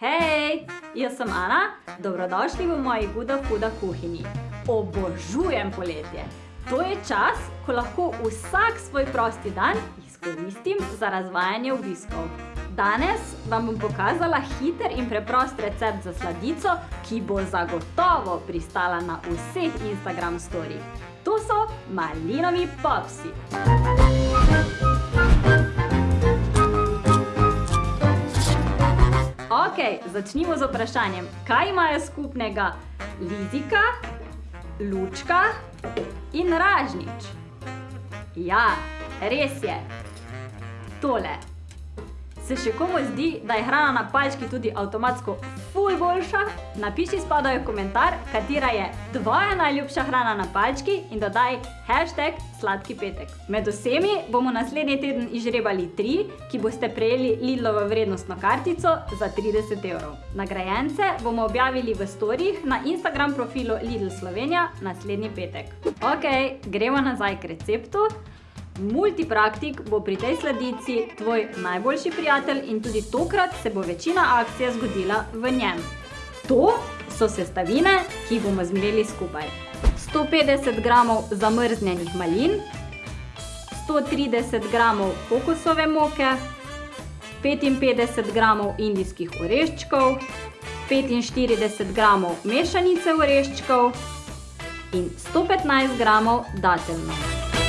Hej, jaz sem Ana, dobrodošli v moji Guda Fuda kuhinji. Obožujem poletje. To je čas, ko lahko vsak svoj prosti dan izkoristim za razvajanje obiskov. Danes vam bom pokazala hiter in preprost recept za sladico, ki bo zagotovo pristala na vseh Instagram storijih. To so malinovi popsi. Ok, začnimo z vprašanjem. Kaj imajo skupnega Lizika, Lučka in Ražnič? Ja, res je. Tole. Se še komu zdi, da je hrana na palčki tudi avtomatsko ful boljša? Napiši spodaj v komentar, katera je tvoja najljubša hrana na palčki in dodaj hashtag sladki petek. Med vsemi bomo naslednji teden izžrebali tri, ki boste prejeli Lidlovo vrednostno kartico za 30 evrov. Nagrajence bomo objavili v storijih na Instagram profilu Lidl Slovenija naslednji petek. Ok, gremo nazaj k receptu. Multipraktik bo pri tej sladici tvoj najboljši prijatelj in tudi tokrat se bo večina akcije zgodila v njem. To so sestavine, ki jih bomo zmreli skupaj. 150 gramov zamrznjenih malin, 130 gramov kokosove moke, 55 gramov indijskih oreščkov, 45 gramov mešanice oreščkov in 115 gramov dateljnov.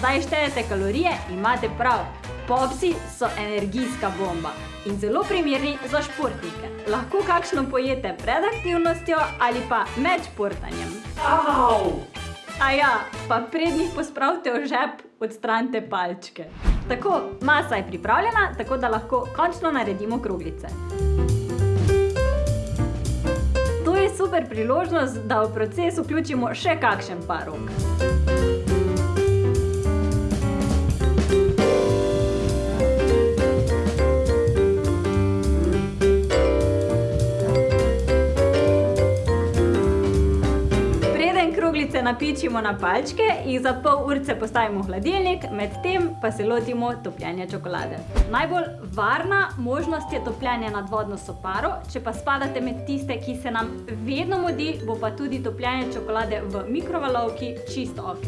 Zdaj štejete kalorije, imate prav. Popsi so energijska bomba in zelo primerni za športnike. Lahko kakšno pojete pred aktivnostjo ali pa med športanjem. Au! Aja, pa prednjih pospravite v žep, odstranite palčke. Tako, masa je pripravljena, tako da lahko končno naredimo kroglice. To je super priložnost, da v proces vključimo še kakšen par rok. Kroglice napičimo na palčke, jih za pol urce postavimo v hladilnik, medtem pa se lotimo topljenja čokolade. Najbolj varna možnost je topljenje nad vodno soparo, če pa spadate med tiste, ki se nam vedno modi, bo pa tudi topljenje čokolade v mikrovalovki čisto ok.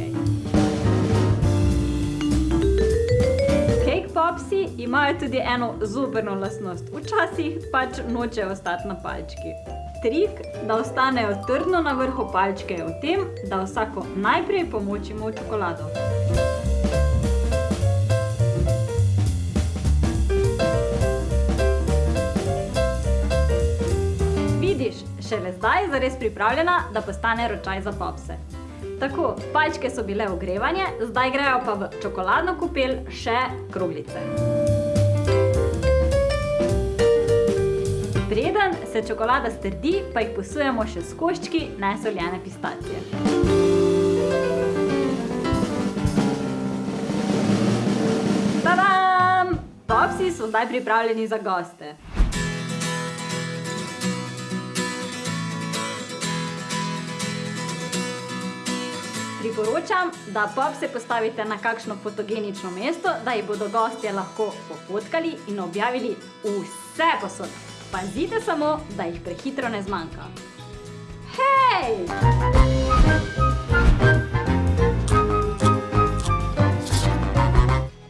Popsi imajo tudi eno zoprno lastnost. Včasih pač nočejo ostati na palčki. Trik, da ostanejo trdno na vrhu palčke je v tem, da vsako najprej pomočimo v čokolado. Vidiš, šele zdaj je zares pripravljena, da postane ročaj za popse. Tako, palčke so bile ogrevanje, zdaj grejo pa v čokoladno kopel še kroglice. Se čokolada strdi, pa jih posujemo še s koščki nesoljene pistacije. Tadam! Popsi so zdaj pripravljeni za goste. Priporočam, da popse postavite na kakšno fotogenično mesto, da jih bodo gostje lahko pofotkali in objavili vse posod. Pazite samo, da jih prehitro ne zmanjka. Hej!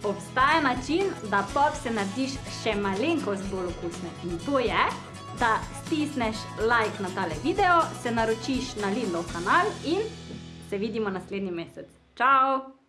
Obstaja način, da popse narediš še malenkost bolj okusne. In to je, da stisneš like na tale video, se naročiš na Lidlov kanal in se vidimo naslednji mesec. Čau!